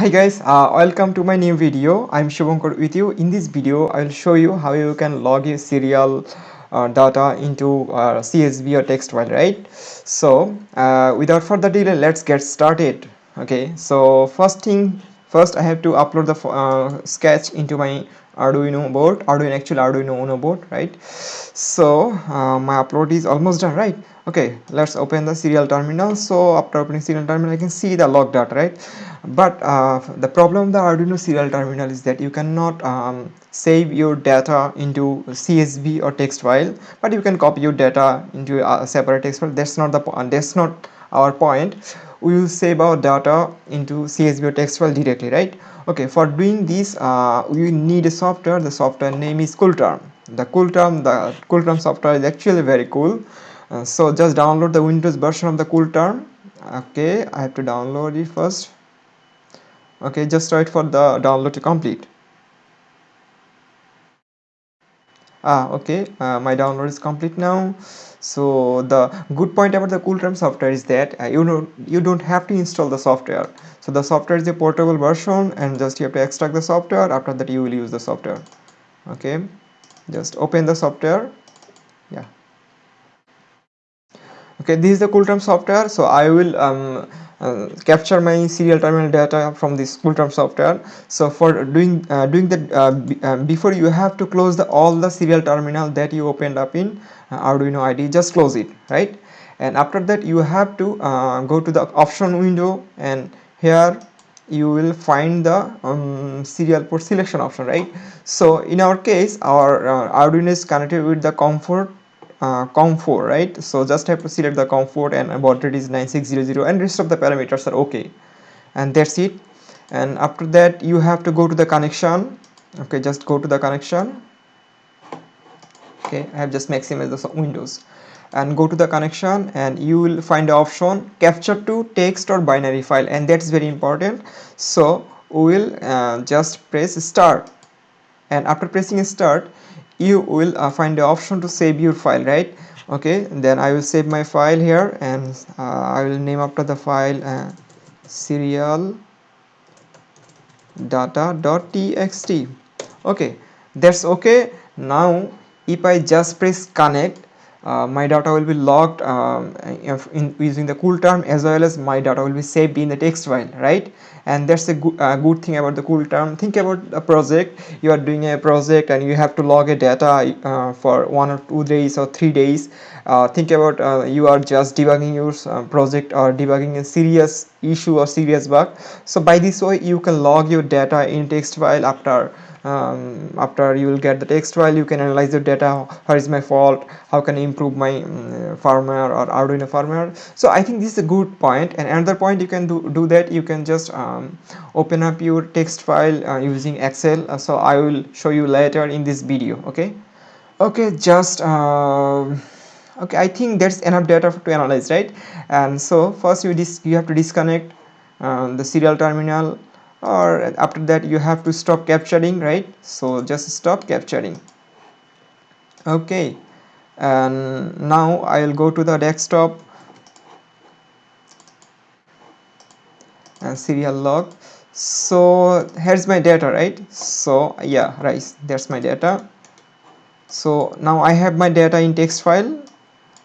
hi guys uh, welcome to my new video. I'm Shubhankar with you. In this video i'll show you how you can log a serial uh, data into uh, csv or text file right? So uh, without further delay let's get started. Okay so first thing first i have to upload the uh, sketch into my arduino board. Arduino actual arduino uno board right? So uh, my upload is almost done right okay let's open the serial terminal. So after opening serial terminal i can see the log data right? But uh, the problem of the arduino serial terminal is that you cannot um, save your data into csv or text file but you can copy your data into a separate text file. That's not the point that's not our point. We will save our data into csv or text file directly right? Okay for doing this uh, we need a software. The software name is coolterm. The coolterm the coolterm software is actually very cool uh, so just download the windows version of the coolterm okay i have to download it first. Okay just wait for the download to complete. Ah okay uh, my download is complete now. So the good point about the coolterm software is that uh, you know you don't have to install the software. So the software is a portable version and just you have to extract the software. After that you will use the software. Okay just open the software yeah okay this is the coolterm software. So i will um, uh, capture my serial terminal data from this coolterm software. So for doing uh, doing that uh, uh, before you have to close the all the serial terminal that you opened up in uh, arduino ide just close it right? And after that you have to uh, go to the option window and here you will find the um, serial port selection option right? So in our case our arduino is connected with the COM4 uh, COM4 right? So just have to select the COM4 and baud rate is 9600 and rest of the parameters are okay. And that's it. And after that you have to go to the connection. Okay just go to the connection. Okay I have just maximized the windows. And go to the connection and you will find the option capture to text or binary file. And that's very important. So we will uh, just press start. And after pressing start you will uh, find the option to save your file right? Okay then I will save my file here and uh, I will name after the file uh, serial data.txt okay that's okay. Now if I just press connect uh, my data will be logged um, in using the coolterm as well as my data will be saved in the text file right? And that's a good, uh, good thing about the coolterm think about a project. You are doing a project and you have to log a data uh, for one or two days or three days. Uh, think about uh, you are just debugging your uh, project or debugging a serious issue or serious bug. So by this way you can log your data in text file after um, after you will get the text file you can analyze the data where is my fault how can I improve my um, firmware or Arduino firmware. So I think this is a good point. And another point you can do, do that you can just um, open up your text file uh, using Excel. Uh, so I will show you later in this video okay? Okay just uh, okay I think that's enough data to analyze right? And so first you, dis you have to disconnect uh, the serial terminal or after that you have to stop capturing right? So just stop capturing. Okay. And now I'll go to the desktop. And serial log. So here's my data right? So yeah right. That's my data. So now I have my data in text file.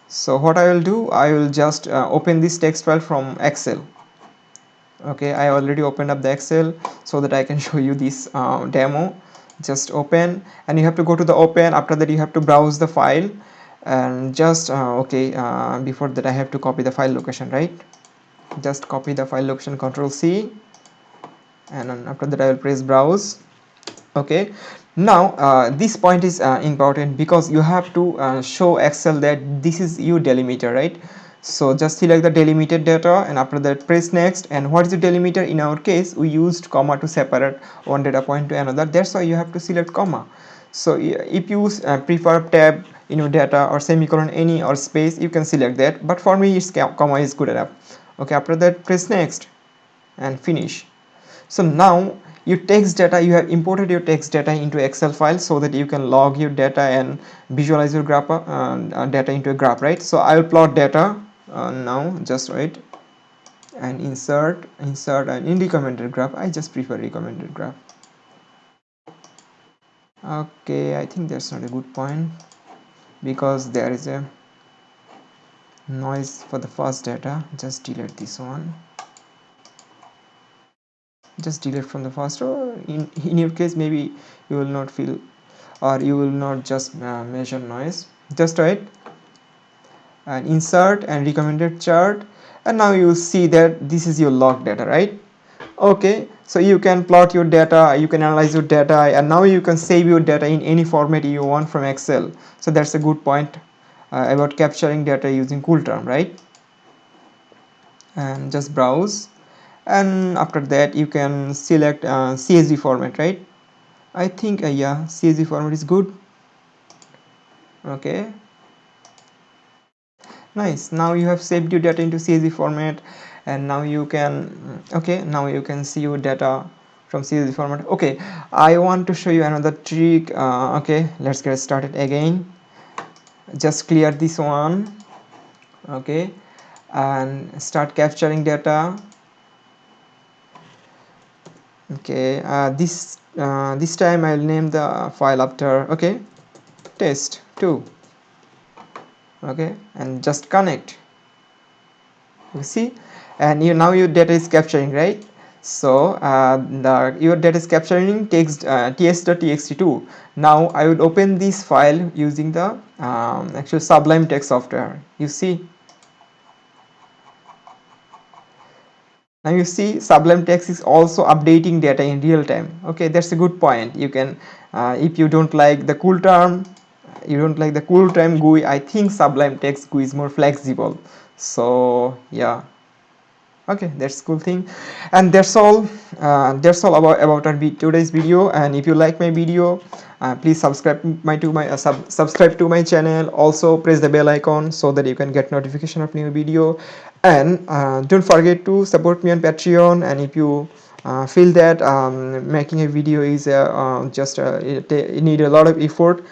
So what I will do I will just uh, open this text file from Excel okay I already opened up the Excel so that I can show you this uh, demo. Just open and you have to go to the open. After that you have to browse the file and just uh, okay uh, before that I have to copy the file location right? Just copy the file location control C and after that I will press browse. Okay now uh, this point is uh, important because you have to uh, show Excel that this is your delimiter right so just select the delimited data and after that press next. And what is the delimiter? In our case we used comma to separate one data point to another. That's why you have to select comma. So if you uh, prefer tab in your data or semicolon any or space you can select that. But for me it's comma is good enough. Okay after that press next and finish. So now your text data you have imported your text data into excel file so that you can log your data and visualize your graph uh, data into a graph right? So i will plot data uh, now just wait and insert insert and in graph. I just prefer recommended graph. Okay I think that's not a good point because there is a noise for the first data. Just delete this one. Just delete from the first row. In, in your case maybe you will not feel or you will not just uh, measure noise. Just right and insert and recommended chart. And now you see that this is your log data right? Okay so you can plot your data you can analyze your data and now you can save your data in any format you want from excel. So that's a good point uh, about capturing data using coolterm right? And just browse. And after that you can select uh, CSV format right? I think uh, yeah CSV format is good. Okay nice. Now you have saved your data into CSV format and now you can okay now you can see your data from CSV format. Okay I want to show you another trick. Uh, okay let's get started again. Just clear this one. Okay and start capturing data. Okay uh, this uh, this time I'll name the file after okay test 2 okay and just connect. You see? And you now your data is capturing right? So uh, the your data is capturing text uh, ts.txt2 now I would open this file using the um, actual sublime text software. You see? Now you see sublime text is also updating data in real time. Okay that's a good point. You can uh, if you don't like the cool term you don't like the cool term GUI I think sublime text GUI is more flexible. So yeah. Okay that's cool thing. And that's all uh, that's all about about our today's video. And if you like my video uh, please subscribe my to my uh, sub subscribe to my channel. Also press the bell icon so that you can get notification of new video. And uh, don't forget to support me on patreon. And if you uh, feel that um, making a video is uh, uh, just it need a lot of effort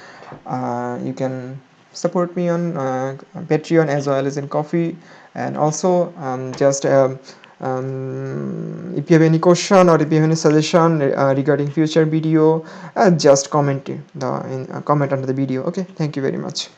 you can support me on patreon as well as in Ko-fi and also um, just um, um, if you have any question or if you have any suggestion uh, regarding future video uh, just comment the in, uh, comment under the video. Okay thank you very much